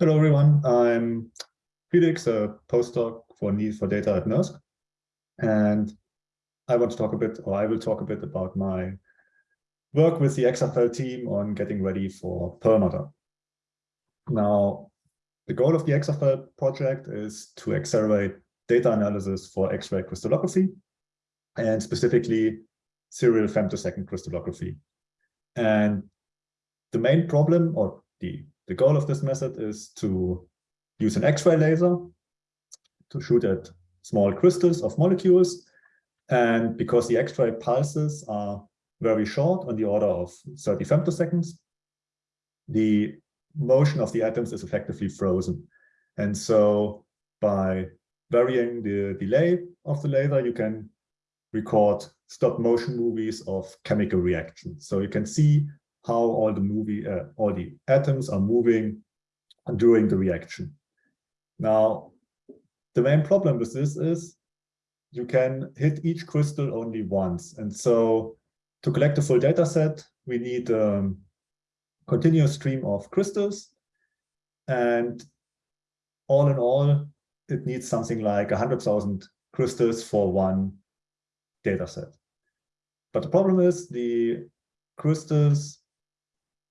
Hello, everyone. I'm Felix, a postdoc for NESAP for Data at NERSC. And I want to talk a bit, or I will talk a bit about my work with the ExaFEL team on getting ready for Perlmutter. Now, the goal of the ExaFEL project is to accelerate data analysis for X-ray crystallography, and specifically serial femtosecond crystallography. And the main problem, or the the goal of this method is to use an X-ray laser to shoot at small crystals of molecules. And because the X-ray pulses are very short, on the order of 30 femtoseconds, the motion of the atoms is effectively frozen. And so by varying the delay of the laser, you can record stop motion movies of chemical reactions. So you can see how all the movie, uh, all the atoms are moving during the reaction. Now, the main problem with this is you can hit each crystal only once. And so to collect a full data set, we need a um, continuous stream of crystals. And all in all, it needs something like 100,000 crystals for one data set. But the problem is the crystals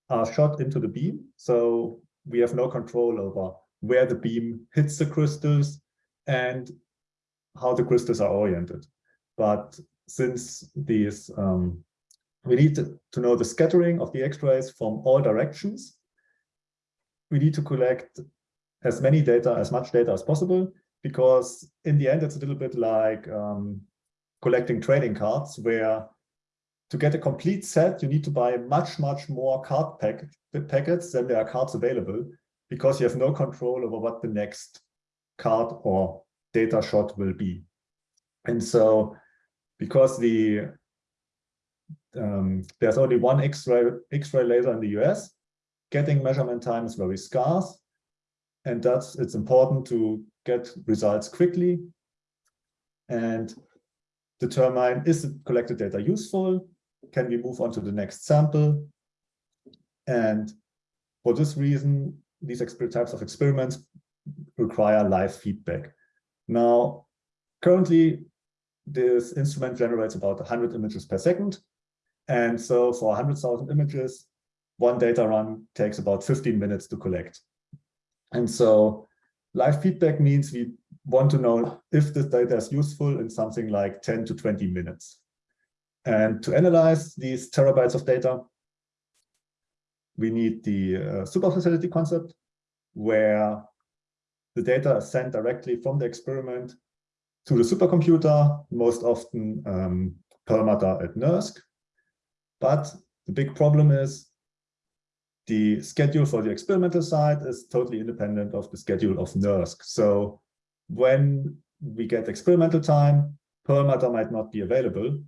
are shot into the beam. So we have no control over where the beam hits the crystals and how the crystals are oriented. But since these, um, we need to, know the scattering of the X-rays from all directions, we need to collect as many data, as much data as possible, because in the end, it's a little bit like um, collecting trading cards where to get a complete set, you need to buy much, much more card pack packets than there are cards available because you have no control over what the next card or data shot will be. And so because the um, there's only one X-ray X-ray laser in the US, getting measurement time is very scarce. And that's it's important to get results quickly and determine is the collected data useful can we move on to the next sample? And for this reason, these types of experiments require live feedback. Now, currently, this instrument generates about 100 images per second. And so for 100,000 images, one data run takes about 15 minutes to collect. And so live feedback means we want to know if this data is useful in something like 10 to 20 minutes. And to analyze these terabytes of data, we need the uh, super facility concept, where the data is sent directly from the experiment to the supercomputer, most often um, Perlmutter at NERSC. But the big problem is the schedule for the experimental side is totally independent of the schedule of NERSC. So when we get experimental time, Perlmutter might not be available,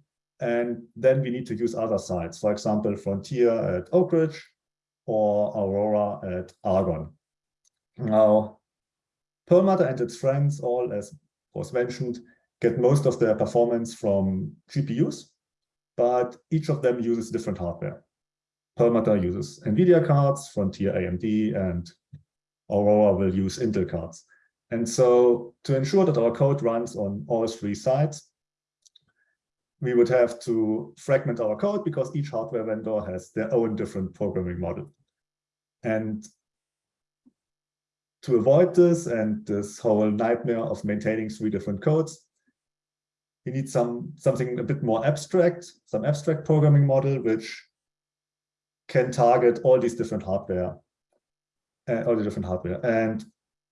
and then we need to use other sites, for example, Frontier at Oak Ridge or Aurora at Argonne. Now, Perlmutter and its friends all, as was mentioned, get most of their performance from GPUs, but each of them uses different hardware. Perlmutter uses NVIDIA cards, Frontier AMD, and Aurora will use Intel cards. And so to ensure that our code runs on all three sites, we would have to fragment our code because each hardware vendor has their own different programming model. And to avoid this and this whole nightmare of maintaining three different codes, we need some something a bit more abstract, some abstract programming model which can target all these different hardware, uh, all the different hardware. And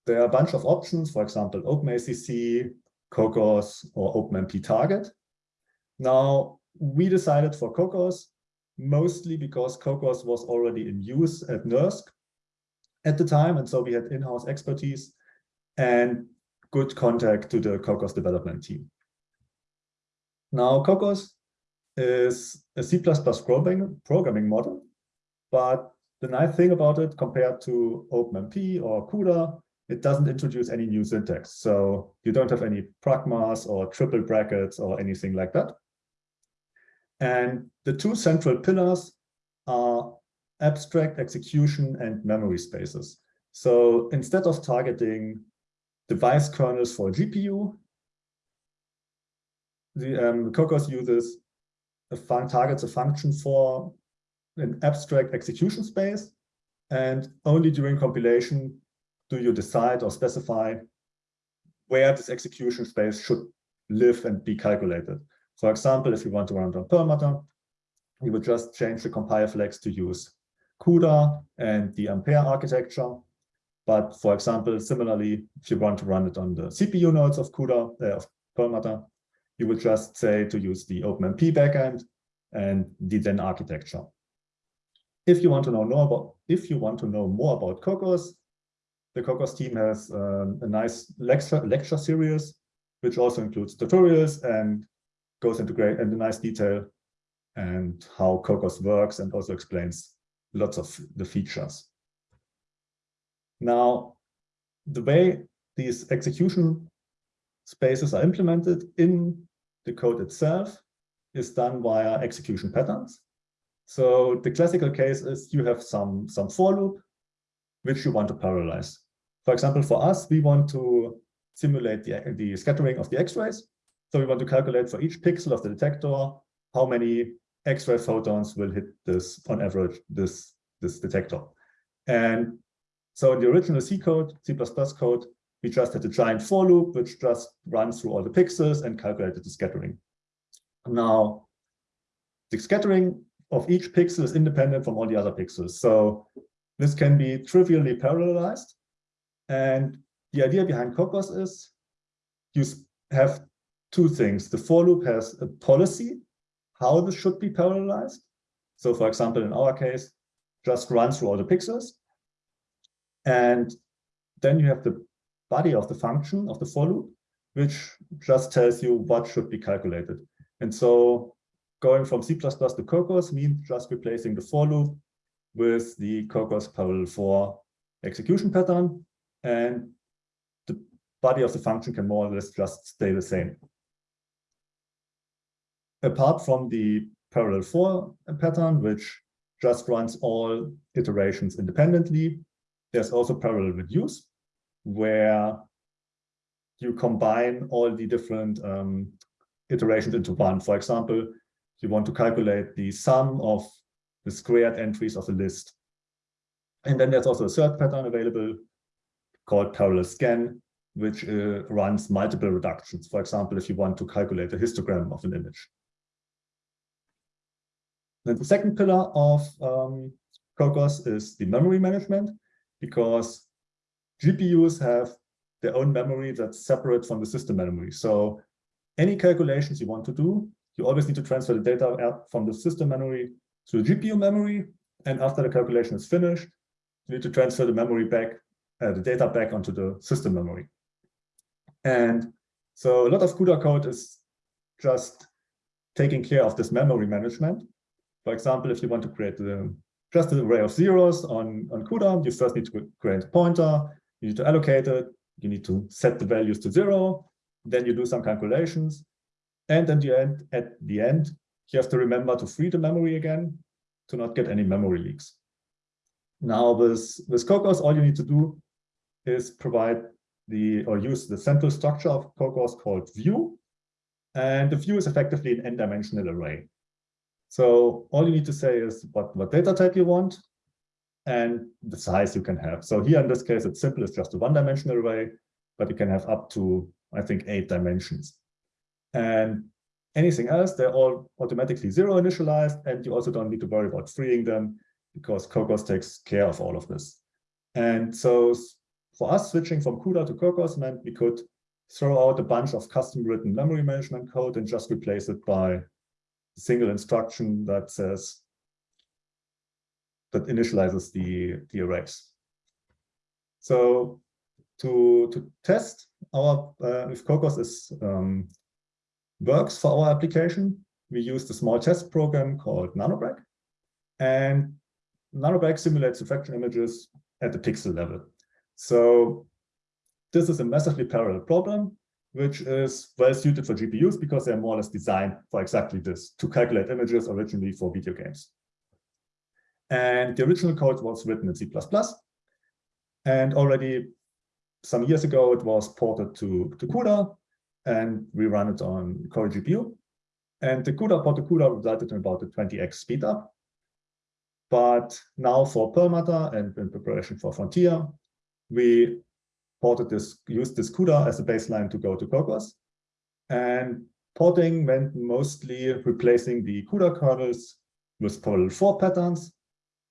there are a bunch of options, for example, OpenACC, Kokkos, or OpenMP Target. Now, we decided for Kokkos, mostly because Kokkos was already in use at NERSC at the time, and so we had in-house expertise and good contact to the Kokkos development team. Now, Kokkos is a C++ programming model, but the nice thing about it compared to OpenMP or CUDA, it doesn't introduce any new syntax. So you don't have any pragmas or triple brackets or anything like that. And the two central pillars are abstract execution and memory spaces. So instead of targeting device kernels for GPU, the um, Kokkos uses a fun targets a function for an abstract execution space, and only during compilation do you decide or specify where this execution space should live and be calculated. For example, if you want to run it on Perlmutter, you would just change the compile flags to use CUDA and the Ampere architecture. But for example, similarly, if you want to run it on the CPU nodes of CUDA, uh, of Perlmutter, you would just say to use the OpenMP backend and the Zen architecture. If you want to know more about, if you want to know more about Kokkos, the Kokkos team has um, a nice lecture lecture series, which also includes tutorials and goes into great into nice detail and how Kokkos works and also explains lots of the features. Now, the way these execution spaces are implemented in the code itself is done via execution patterns. So the classical case is you have some, some for loop, which you want to parallelize. For example, for us, we want to simulate the, the scattering of the X-rays. So we want to calculate for each pixel of the detector, how many X-ray photons will hit this, on average, this, this detector. And so in the original C code, C++ code, we just had a giant for loop, which just runs through all the pixels and calculated the scattering. Now, the scattering of each pixel is independent from all the other pixels. So this can be trivially parallelized. And the idea behind Kokkos is you have two things. The for loop has a policy, how this should be parallelized. So for example, in our case, just run through all the pixels. And then you have the body of the function of the for loop, which just tells you what should be calculated. And so going from C++ to Kokkos means just replacing the for loop with the Kokkos parallel for execution pattern. And the body of the function can more or less just stay the same. Apart from the parallel for pattern, which just runs all iterations independently, there's also parallel reduce, where you combine all the different um, iterations into one. For example, you want to calculate the sum of the squared entries of a list. And then there's also a third pattern available called parallel scan, which uh, runs multiple reductions. For example, if you want to calculate a histogram of an image. Then the second pillar of um, Kokkos is the memory management, because GPUs have their own memory that's separate from the system memory. So any calculations you want to do, you always need to transfer the data from the system memory to the GPU memory. And after the calculation is finished, you need to transfer the memory back, uh, the data back onto the system memory. And so a lot of CUDA code is just taking care of this memory management. For example, if you want to create the just an array of zeros on, on CUDA. You first need to create a pointer, you need to allocate it, you need to set the values to zero, then you do some calculations. And at the end, at the end, you have to remember to free the memory again to not get any memory leaks. Now with, with Kokkos, all you need to do is provide the or use the central structure of Kokkos called view. And the view is effectively an n-dimensional array. So all you need to say is what, what data type you want and the size you can have. So here in this case, it's simple, it's just a one-dimensional array, but you can have up to, I think, eight dimensions. And anything else, they're all automatically zero initialized, and you also don't need to worry about freeing them because Kokkos takes care of all of this. And so for us, switching from CUDA to Kokkos meant we could throw out a bunch of custom written memory management code and just replace it by single instruction that says that initializes the, the arrays. So to, to test our uh, if Kokkos is um, works for our application, we use a small test program called nanoBragg. And nanoBragg simulates diffraction images at the pixel level. So this is a massively parallel problem which is well suited for GPUs because they're more or less designed for exactly this, to calculate images originally for video games. And the original code was written in C++. And already some years ago, it was ported to, to CUDA, and we run it on Cori GPU. And the CUDA port to CUDA resulted in about a 20x speed up. But now for Perlmutter and in preparation for Frontier, we ported this, used this CUDA as a baseline to go to Kokkos. And porting meant mostly replacing the CUDA kernels with Parallel 4 patterns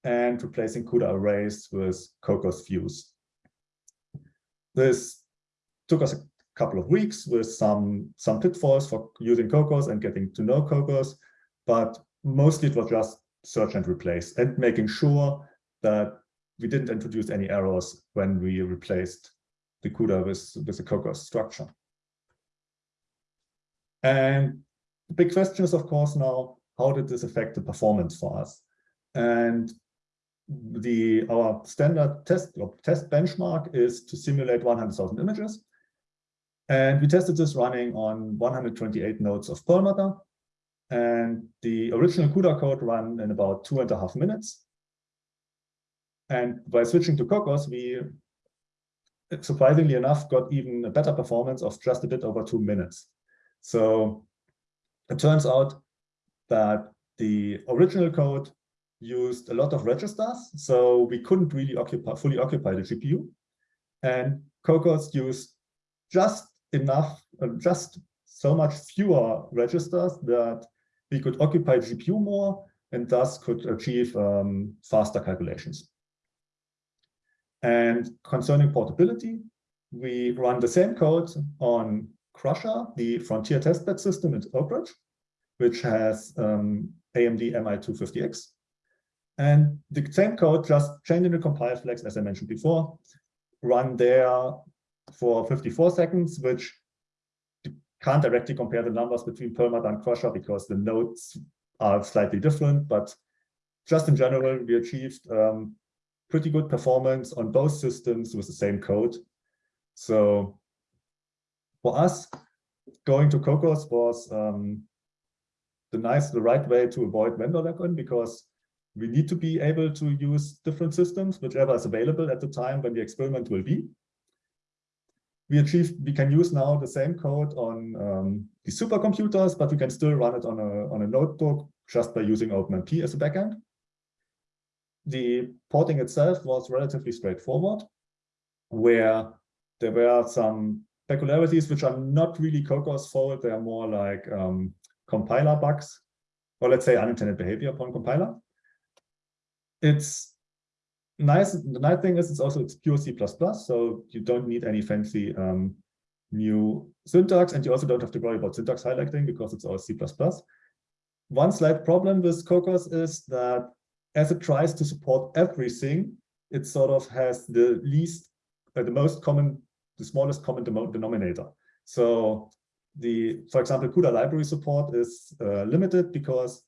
and replacing CUDA arrays with Kokkos views. This took us a couple of weeks with some, some pitfalls for using Kokkos and getting to know Kokkos, but mostly it was just search and replace and making sure that we didn't introduce any errors when we replaced the CUDA with, with the Kokkos structure. And the big question is, of course, now, how did this affect the performance for us? And the our standard test test benchmark is to simulate 100,000 images. And we tested this running on 128 nodes of Perlmutter. And the original CUDA code ran in about two and a half minutes. And by switching to Kokkos, we surprisingly enough got even a better performance of just a bit over two minutes. So it turns out that the original code used a lot of registers, so we couldn't really occupy, fully occupy the GPU. And Kokkos used just enough, uh, just so much fewer registers that we could occupy GPU more and thus could achieve um, faster calculations. And concerning portability, we run the same code on Crusher, the frontier testbed system in Oak Ridge, which has um, AMD MI250X. And the same code, just changing the compile flags, as I mentioned before, run there for 54 seconds, which can't directly compare the numbers between Perlmutter and Crusher because the nodes are slightly different, but just in general, we achieved um, pretty good performance on both systems with the same code. So for us, going to Kokkos was um, the nice, the right way to avoid vendor lock-in because we need to be able to use different systems, whichever is available at the time when the experiment will be. We achieve, we can use now the same code on um, the supercomputers, but we can still run it on a, on a notebook just by using OpenMP as a backend. The porting itself was relatively straightforward, where there were some peculiarities which are not really Kokkos fault, they are more like um, compiler bugs, or let's say unintended behavior upon compiler it's nice. The nice thing is it's also it's pure C++, so you don't need any fancy um, new syntax, and you also don't have to worry about syntax highlighting because it's all C++. One slight problem with Kokkos is that as it tries to support everything, it sort of has the least, uh, the most common, the smallest common denominator. So the, for example, CUDA library support is uh, limited because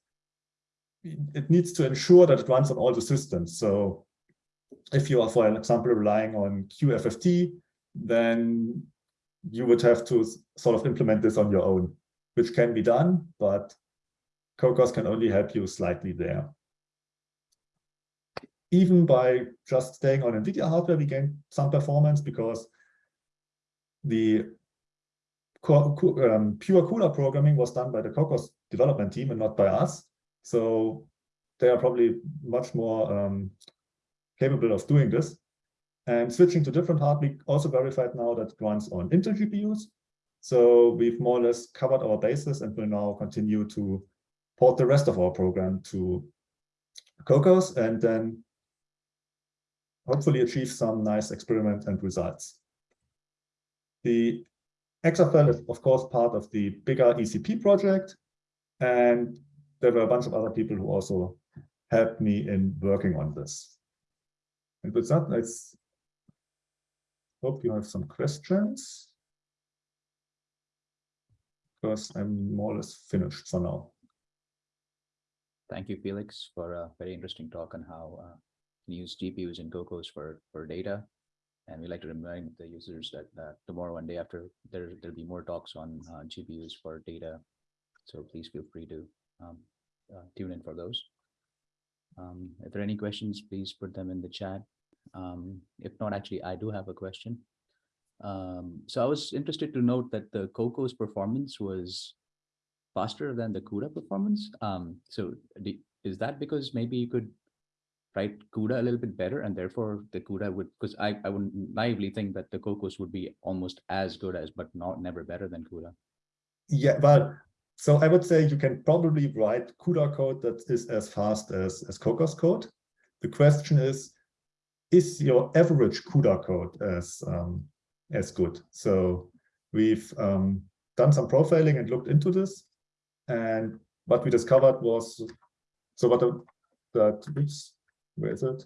it needs to ensure that it runs on all the systems. So if you are, for example, relying on cuFFT, then you would have to sort of implement this on your own, which can be done, but Kokkos can only help you slightly there. Even by just staying on NVIDIA hardware, we gain some performance because the um, pure CUDA programming was done by the Kokkos development team and not by us. So they are probably much more um, capable of doing this. And switching to different hardware, we also verified now that runs on Intel GPUs. So we've more or less covered our bases and will now continue to port the rest of our program to Kokkos and then hopefully achieve some nice experiment and results. The ExaFEL is, of course, part of the bigger ECP project. And there were a bunch of other people who also helped me in working on this. And with that, let's hope you have some questions. Because I'm more or less finished for now. Thank you, Felix, for a very interesting talk on how uh, use GPUs and Kokkos for, for data. And we like to remind the users that uh, tomorrow and day after, there, there'll be more talks on uh, GPUs for data. So please feel free to um, uh, tune in for those. Um, if there are any questions, please put them in the chat. Um, if not, actually, I do have a question. Um, so I was interested to note that the Kokkos performance was faster than the CUDA performance. Um, so the- is that because maybe you could write CUDA a little bit better and therefore the CUDA would, because I, I would naively think that the Kokkos would be almost as good as, but not never better than CUDA. Yeah, well, so I would say you can probably write CUDA code that is as fast as, as Kokkos code. The question is, is your average CUDA code as, um, as good? So we've um, done some profiling and looked into this. And what we discovered was, so what the, that, where is it?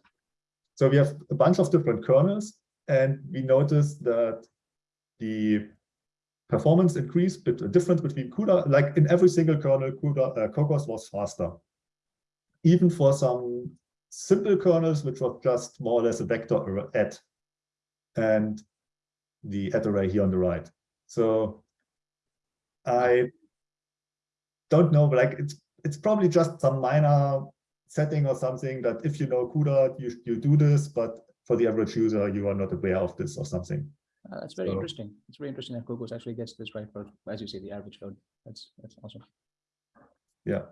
So we have a bunch of different kernels and we noticed that the performance increase, but the difference between CUDA, like in every single kernel, CUDA, uh, Kokkos was faster. Even for some simple kernels, which was just more or less a vector add and the add array here on the right. So I don't know, but like it's it's probably just some minor setting or something that if you know CUDA, you you do this, but for the average user, you are not aware of this or something. Uh, That's very So- interesting. It's very interesting that Google actually gets this right for, as you say, the average code. That's, that's awesome. Yeah.